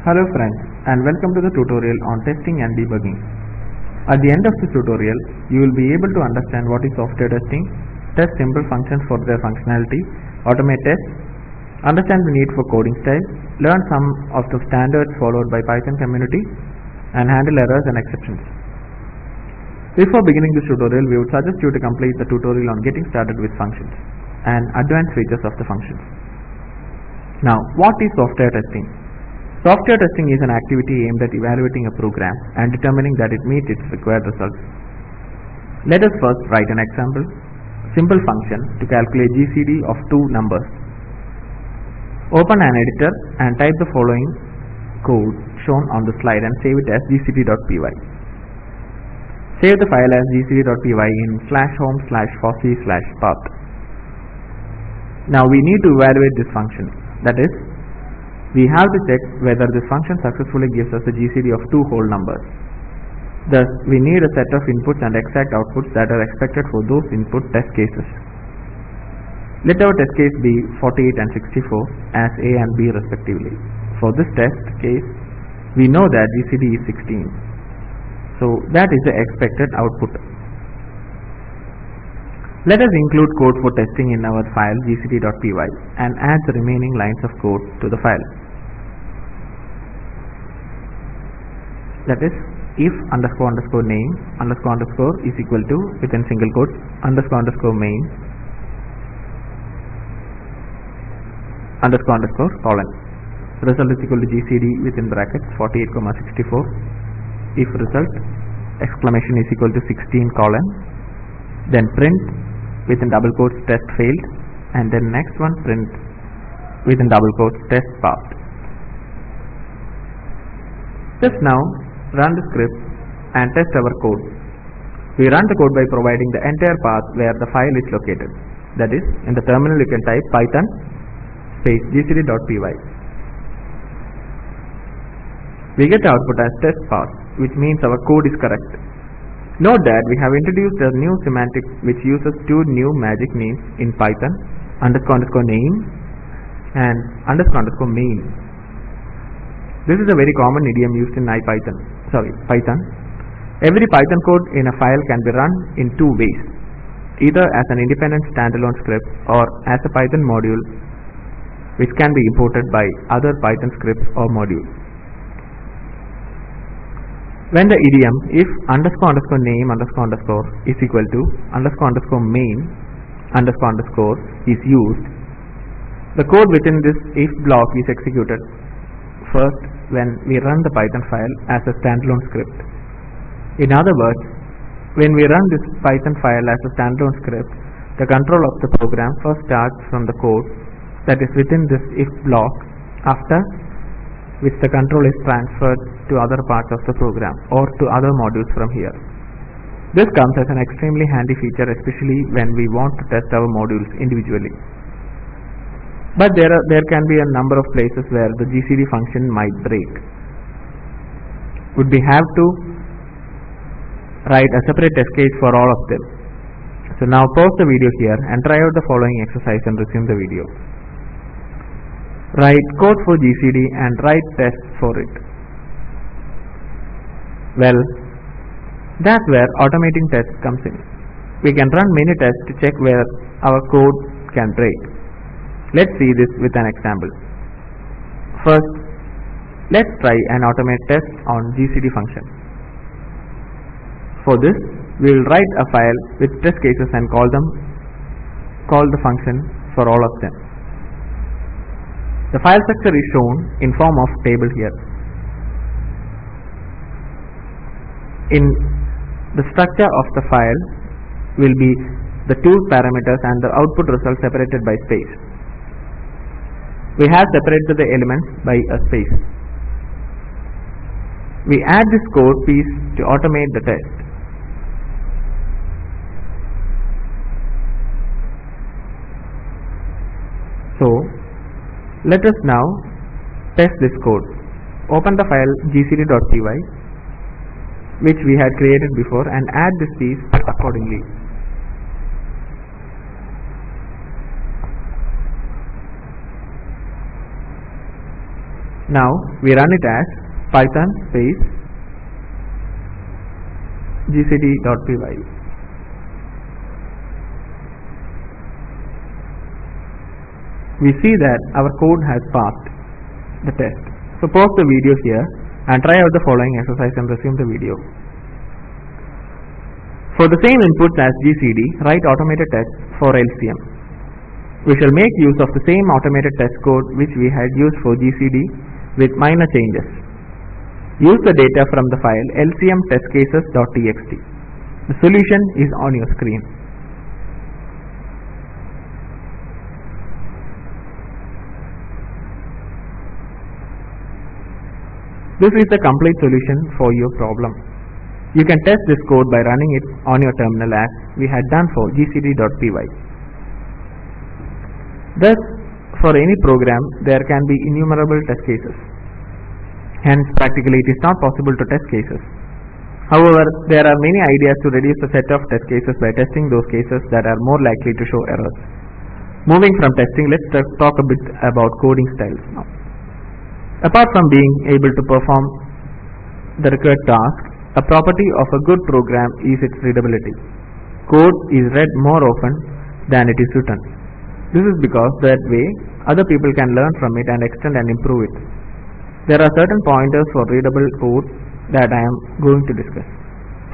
Hello friends and welcome to the tutorial on testing and debugging. At the end of this tutorial, you will be able to understand what is software testing, test simple functions for their functionality, automate tests, understand the need for coding style, learn some of the standards followed by Python community, and handle errors and exceptions. Before beginning this tutorial, we would suggest you to complete the tutorial on getting started with functions and advanced features of the functions. Now, what is software testing? Software testing is an activity aimed at evaluating a program and determining that it meets its required results. Let us first write an example, simple function to calculate GCD of two numbers. Open an editor and type the following code shown on the slide and save it as gcd.py. Save the file as gcd.py in slash home slash fossee slash path. Now we need to evaluate this function. That is, we have to check whether this function successfully gives us a GCD of two whole numbers. Thus, we need a set of inputs and exact outputs that are expected for those input test cases. Let our test case be 48 and 64 as A and B respectively. For this test case, we know that GCD is 16. So that is the expected output. Let us include code for testing in our file gcd.py and add the remaining lines of code to the file. That is, if underscore underscore name underscore underscore is equal to within single quotes underscore underscore main underscore underscore colon. Result is equal to gcd within brackets 48 comma 64 if result exclamation is equal to 16 colon then print within double quotes test failed and then next one print within double quotes test passed. Just now run the script and test our code. We run the code by providing the entire path where the file is located. That is, in the terminal you can type python space gcd.py. We get the output as test pass, which means our code is correct. Note that we have introduced a new semantic which uses two new magic names in Python, underscore underscore name and underscore underscore main. This is a very common idiom used in IPython, sorry, Python. Every Python code in a file can be run in two ways, either as an independent standalone script or as a Python module which can be imported by other Python scripts or modules. When the idiom if underscore underscore name underscore underscore is equal to underscore underscore main underscore underscore is used, the code within this if block is executed first when we run the Python file as a standalone script. In other words, when we run this Python file as a standalone script, the control of the program first starts from the code that is within this if block after which the control is transferred to other parts of the program or to other modules from here. This comes as an extremely handy feature especially when we want to test our modules individually. But there, are, there can be a number of places where the GCD function might break. Would we have to write a separate test case for all of them? So now pause the video here and try out the following exercise and resume the video. Write code for GCD and write tests for it. Well, that's where automating tests comes in. We can run many tests to check where our code can break. Let's see this with an example. First, let's try an automate test on GCD function. For this, we will write a file with test cases and call them call the function for all of them. The file structure is shown in form of table here. In the structure of the file will be the two parameters and the output result separated by space. We have separated the elements by a space. We add this code piece to automate the test. So, let us now test this code. Open the file gcd.py which we had created before and add this piece accordingly. Now we run it as python space gcd.py. We see that our code has passed the test. So pause the video here and try out the following exercise and resume the video. For the same inputs as GCD, write automated tests for LCM. We shall make use of the same automated test code which we had used for GCD with minor changes. Use the data from the file lcmtestcases.txt. The solution is on your screen. This is the complete solution for your problem. You can test this code by running it on your terminal as we had done for gcd.py. Thus, for any program, there can be innumerable test cases. Hence, practically it is not possible to test cases. However, there are many ideas to reduce the set of test cases by testing those cases that are more likely to show errors. Moving from testing, let's talk a bit about coding styles now. Apart from being able to perform the required task, a property of a good program is its readability. Code is read more often than it is written. This is because that way other people can learn from it and extend and improve it. There are certain pointers for readable code that I am going to discuss.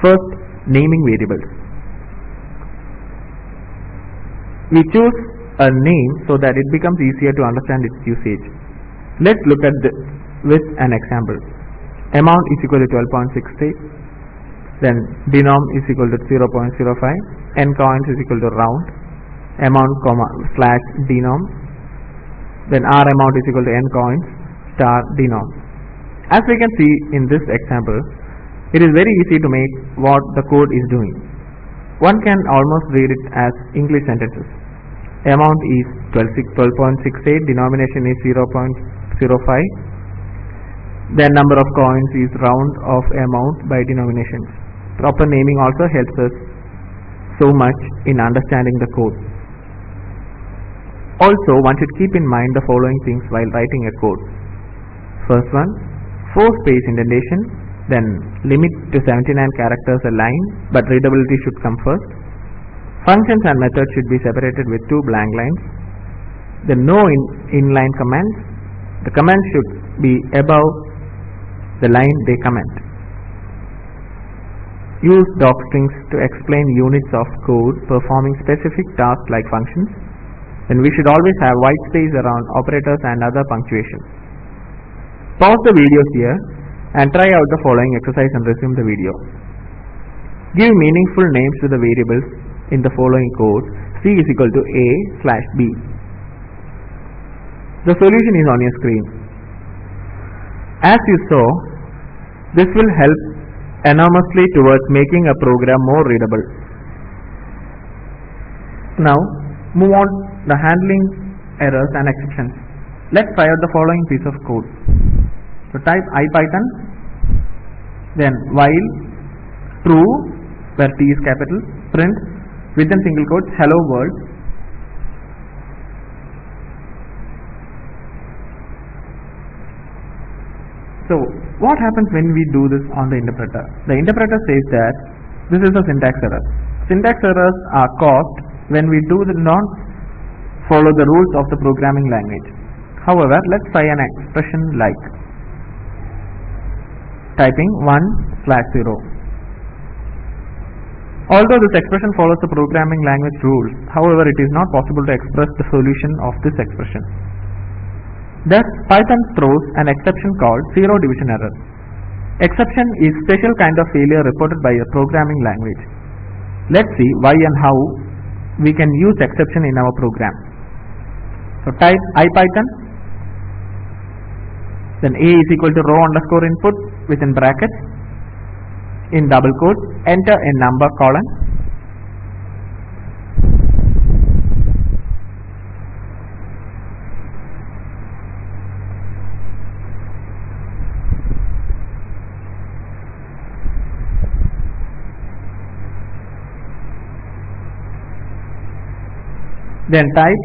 First, naming variables. We choose a name so that it becomes easier to understand its usage. Let's look at this with an example. Amount is equal to 12.68, then denom is equal to 0.05, n coins is equal to round, amount comma slash denom, then r amount is equal to n coins star denom. As we can see in this example, it is very easy to make what the code is doing. One can almost read it as English sentences. Amount is 12.68, denomination is 0.05, then number of coins is round of amount by denomination. Proper naming also helps us so much in understanding the code. Also, one should keep in mind the following things while writing a code. First one, 4 space indentation, then limit to 79 characters a line, but readability should come first. Functions and methods should be separated with two blank lines. The no in inline commands, the commands should be above the line they comment. Use docstrings to explain units of code performing specific tasks like functions. Then we should always have white space around operators and other punctuation. Pause the video here and try out the following exercise and resume the video. Give meaningful names to the variables in the following code c is equal to a slash b. The solution is on your screen. As you saw, this will help enormously towards making a program more readable. Now, move on the handling errors and exceptions. Let's try out the following piece of code. So type ipython, then while true, where t is capital, print within single quotes hello world. So what happens when we do this on the interpreter? The interpreter says that this is a syntax error. Syntax errors are caused when we do the not follow the rules of the programming language. However, let's try an expression like typing 1 slash 0. Although this expression follows the programming language rules, however it is not possible to express the solution of this expression. Thus, Python throws an exception called zero division error. Exception is special kind of failure reported by a programming language. Let's see why and how we can use exception in our program. So type ipython then a is equal to raw underscore input within brackets in double quotes enter a number colon then type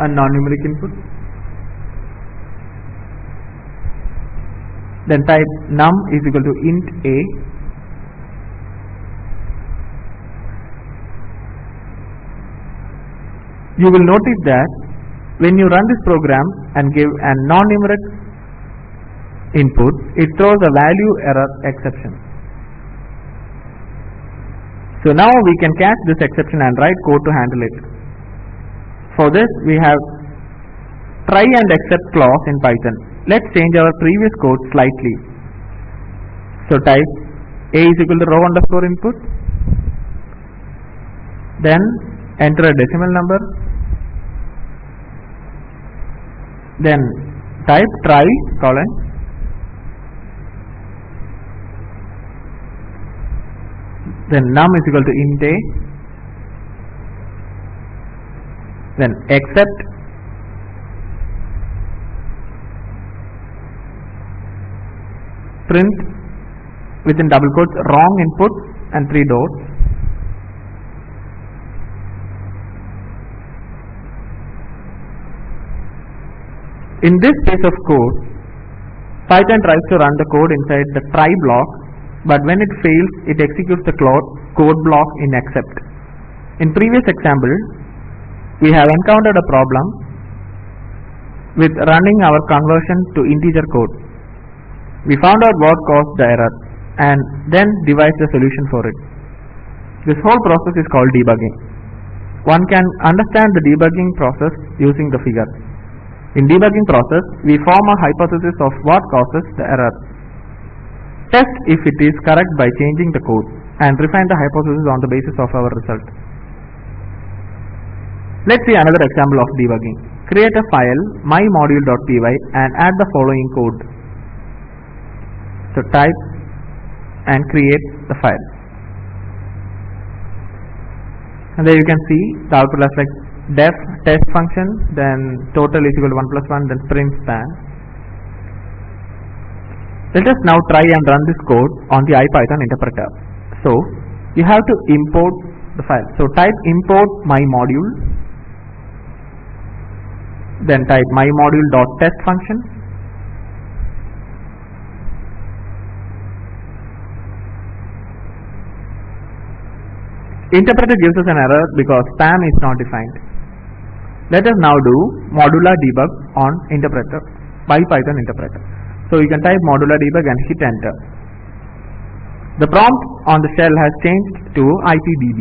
a non-numeric input then type num is equal to int a. You will notice that when you run this program and give a non-numeric input it throws a value error exception. So now we can catch this exception and write code to handle it. For this we have try and except clause in python let's change our previous code slightly. So type a is equal to raw underscore input. Then enter a decimal number. Then type try colon. Then num is equal to int a. Then except print within double quotes wrong input and three dots. In this piece of code Python tries to run the code inside the try block but when it fails it executes the code block in except in previous example we have encountered a problem with running our conversion to integer code we found out what caused the error and then devised a solution for it. This whole process is called debugging. One can understand the debugging process using the figure. In debugging process, we form a hypothesis of what causes the error. Test if it is correct by changing the code and refine the hypothesis on the basis of our result. Let's see another example of debugging. Create a file mymodule.py and add the following code. So type and create the file. And there you can see the output as like def test function, then total is equal to 1 plus 1, then print spam. Let us now try and run this code on the IPython interpreter. So you have to import the file. So type import my module, then type my module dot test function Interpreter gives us an error because spam is not defined. Let us now do modular debug on interpreter by Python interpreter. So you can type modular debug and hit enter. The prompt on the shell has changed to IPDB.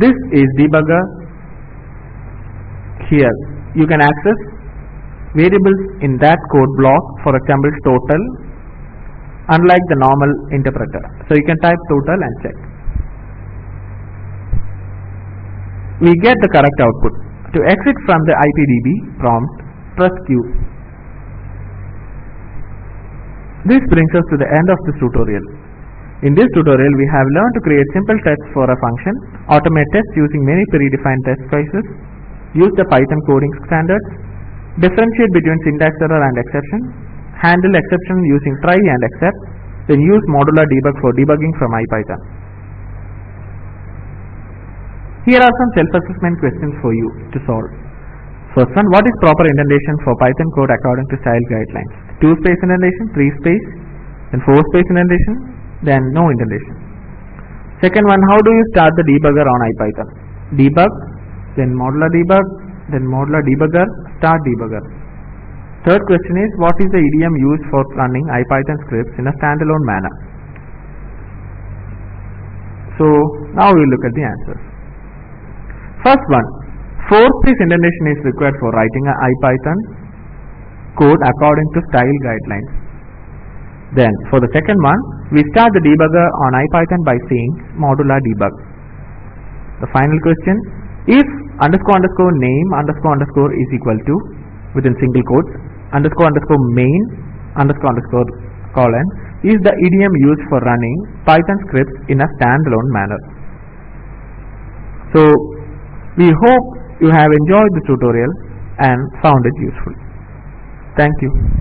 This is debugger here. You can access variables in that code block for example total unlike the normal interpreter. So you can type total and check. We get the correct output. To exit from the IPDB prompt, press Q. This brings us to the end of this tutorial. In this tutorial, we have learned to create simple tests for a function, automate tests using many predefined test cases, use the Python coding standards, differentiate between syntax error and exception, handle exception using try and except, then use modular debug for debugging from IPython. Here are some self-assessment questions for you to solve. First one, what is proper indentation for Python code according to style guidelines? Two space indentation, three space, then four space indentation, then no indentation. Second one, how do you start the debugger on IPython? Debug, then modular debug, then modular debugger, start debugger. Third question is what is the idiom used for running IPython scripts in a standalone manner? So now we look at the answers. First one, four-space indentation is required for writing a IPython code according to style guidelines. Then for the second one, we start the debugger on IPython by saying modular debug. The final question, if underscore underscore name underscore underscore is equal to within single quotes underscore underscore main underscore underscore colon is the idiom used for running Python scripts in a standalone manner. So we hope you have enjoyed the tutorial and found it useful. Thank you.